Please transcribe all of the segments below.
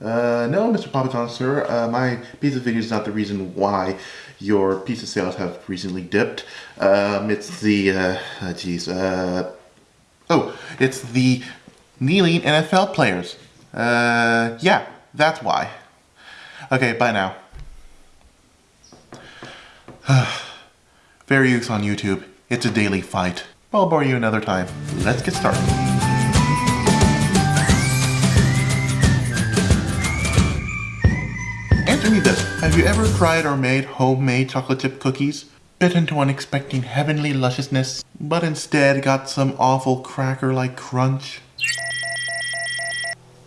Uh, no, Mr. Papa John, sir. Uh, my pizza video is not the reason why your pizza sales have recently dipped. Um, it's the, uh, jeez, uh, oh, it's the kneeling NFL players. Uh, yeah, that's why. Okay, bye now. Fair use on YouTube. It's a daily fight. I'll bore you another time. Let's get started. Have you ever tried or made homemade chocolate chip cookies? Bit into one expecting heavenly lusciousness, but instead got some awful cracker-like crunch?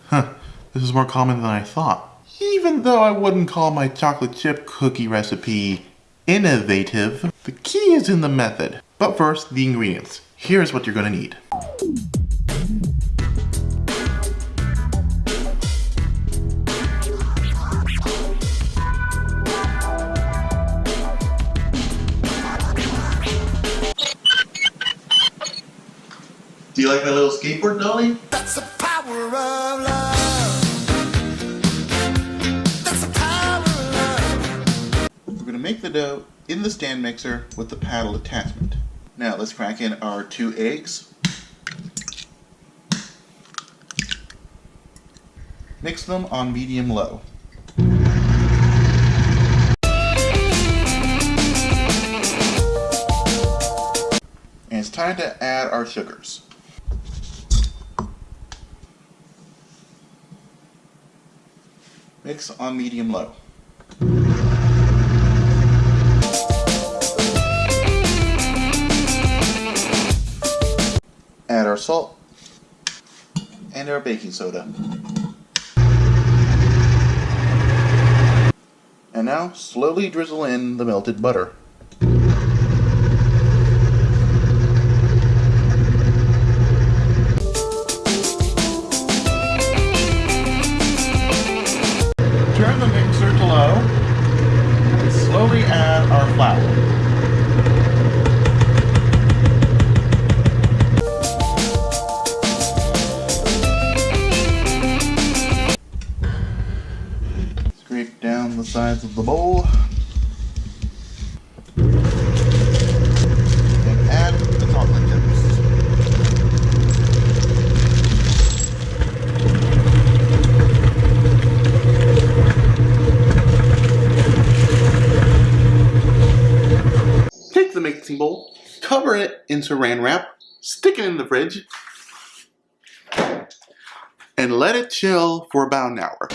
Huh, this is more common than I thought. Even though I wouldn't call my chocolate chip cookie recipe innovative, the key is in the method. But first, the ingredients. Here's what you're gonna need. Do you like my little skateboard dolly? That's the power of love. That's the power of love. We're gonna make the dough in the stand mixer with the paddle attachment. Now let's crack in our two eggs. Mix them on medium-low. And it's time to add our sugars. Mix on medium-low. Add our salt and our baking soda. And now slowly drizzle in the melted butter. Add our flour. Scrape down the sides of the bowl. And add the chocolate chips. Take the bowl, cover it in saran wrap, stick it in the fridge, and let it chill for about an hour.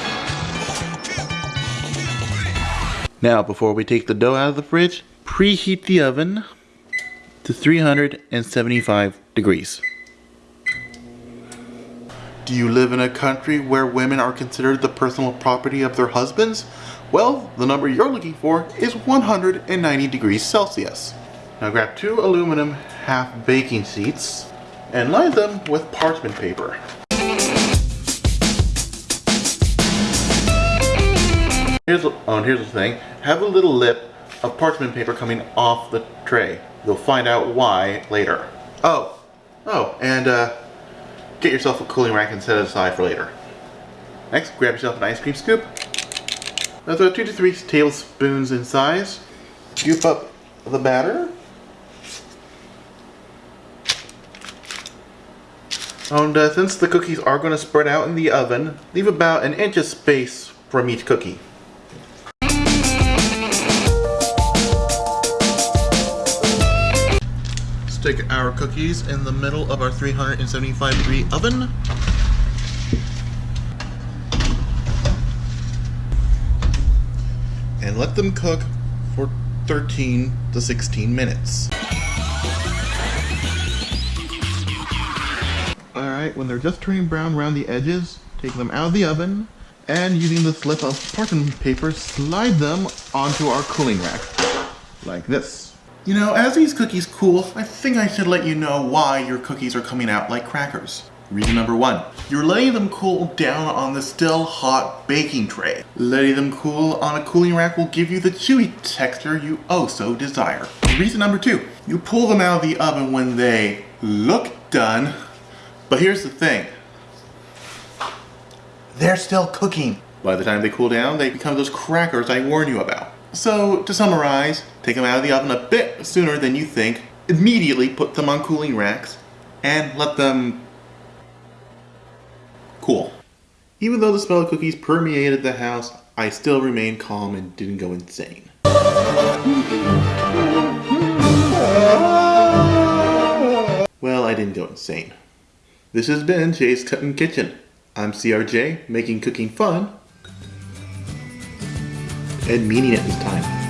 Now, before we take the dough out of the fridge, preheat the oven to 375 degrees. Do you live in a country where women are considered the personal property of their husbands? Well, the number you're looking for is 190 degrees Celsius. Now grab two aluminum half baking sheets and line them with parchment paper. Here's, oh, here's the thing. Have a little lip of parchment paper coming off the tray. You'll find out why later. Oh, oh, and uh, get yourself a cooling rack and set it aside for later. Next, grab yourself an ice cream scoop. That's about two to three tablespoons in size. Scoop up the batter. And uh, since the cookies are going to spread out in the oven, leave about an inch of space from each cookie. Stick our cookies in the middle of our 375 degree oven. And let them cook for 13 to 16 minutes. Alright, when they're just turning brown around the edges, take them out of the oven and using the slip of parchment paper, slide them onto our cooling rack. Like this. You know, as these cookies cool, I think I should let you know why your cookies are coming out like crackers. Reason number one, you're letting them cool down on the still hot baking tray. Letting them cool on a cooling rack will give you the chewy texture you oh so desire. Reason number two, you pull them out of the oven when they look done, but here's the thing. they're still cooking. By the time they cool down, they become those crackers I warned you about. So, to summarize, take them out of the oven a bit sooner than you think, immediately put them on cooling racks, and let them cool. Even though the smell of cookies permeated the house, I still remained calm and didn't go insane. Well, I didn't go insane. This has been Jay's Cutting Kitchen. I'm CRJ, making cooking fun and meaning it this time.